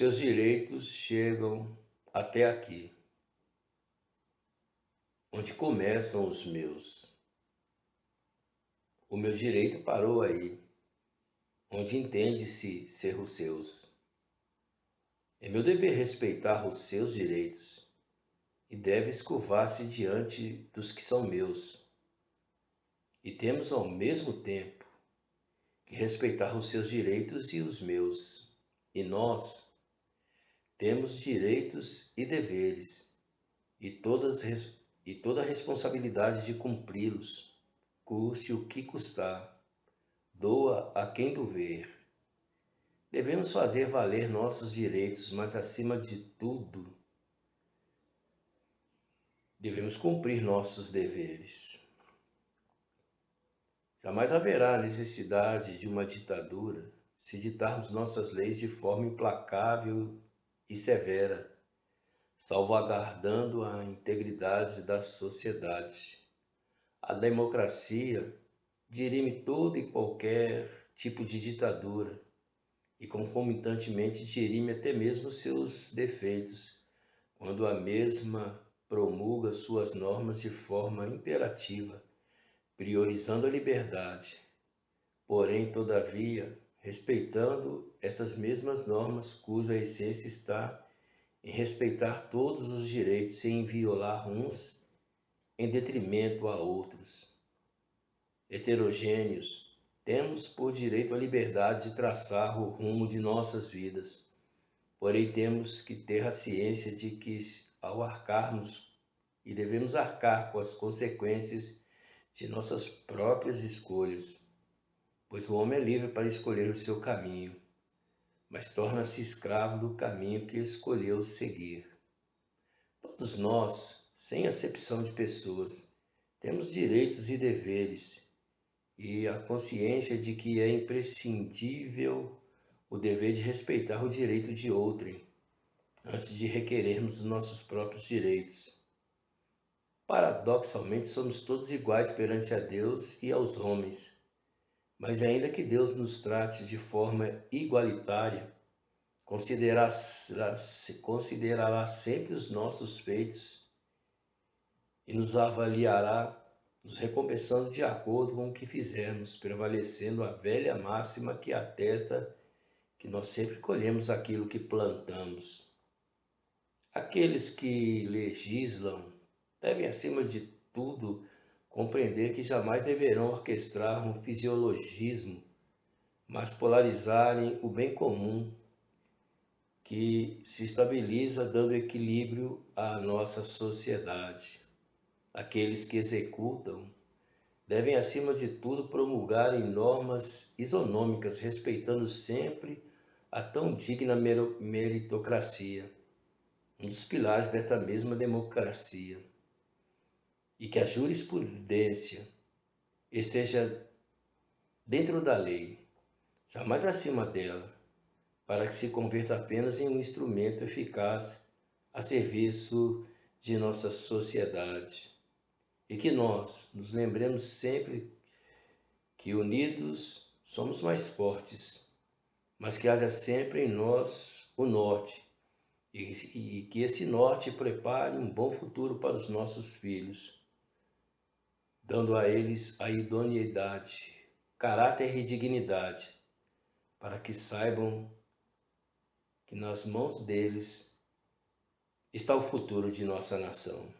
seus direitos chegam até aqui, onde começam os meus. O meu direito parou aí, onde entende-se ser os seus. É meu dever respeitar os seus direitos e deve escovar-se diante dos que são meus. E temos ao mesmo tempo que respeitar os seus direitos e os meus. E nós temos direitos e deveres e, todas, e toda a responsabilidade de cumpri-los, custe o que custar, doa a quem doer. Devemos fazer valer nossos direitos, mas acima de tudo, devemos cumprir nossos deveres. Jamais haverá necessidade de uma ditadura se ditarmos nossas leis de forma implacável e severa, salvaguardando a integridade da sociedade. A democracia dirime todo e qualquer tipo de ditadura e concomitantemente dirime até mesmo seus defeitos, quando a mesma promulga suas normas de forma imperativa, priorizando a liberdade. Porém, todavia, respeitando estas mesmas normas cuja essência está em respeitar todos os direitos sem violar uns em detrimento a outros. Heterogêneos, temos por direito a liberdade de traçar o rumo de nossas vidas, porém temos que ter a ciência de que ao arcarmos e devemos arcar com as consequências de nossas próprias escolhas pois o homem é livre para escolher o seu caminho, mas torna-se escravo do caminho que escolheu seguir. Todos nós, sem acepção de pessoas, temos direitos e deveres, e a consciência de que é imprescindível o dever de respeitar o direito de outrem, antes de requerermos os nossos próprios direitos. Paradoxalmente, somos todos iguais perante a Deus e aos homens, mas ainda que Deus nos trate de forma igualitária, considerará, considerará sempre os nossos feitos e nos avaliará, nos recompensando de acordo com o que fizermos, prevalecendo a velha máxima que atesta que nós sempre colhemos aquilo que plantamos. Aqueles que legislam devem, acima de tudo, compreender que jamais deverão orquestrar um fisiologismo, mas polarizarem o bem comum que se estabiliza dando equilíbrio à nossa sociedade. Aqueles que executam devem, acima de tudo, promulgarem normas isonômicas, respeitando sempre a tão digna meritocracia, um dos pilares desta mesma democracia e que a jurisprudência esteja dentro da lei, jamais acima dela, para que se converta apenas em um instrumento eficaz a serviço de nossa sociedade. E que nós nos lembremos sempre que unidos somos mais fortes, mas que haja sempre em nós o norte, e, que esse norte prepare um bom futuro para os nossos filhos dando a eles a idoneidade, caráter e dignidade, para que saibam que nas mãos deles está o futuro de nossa nação.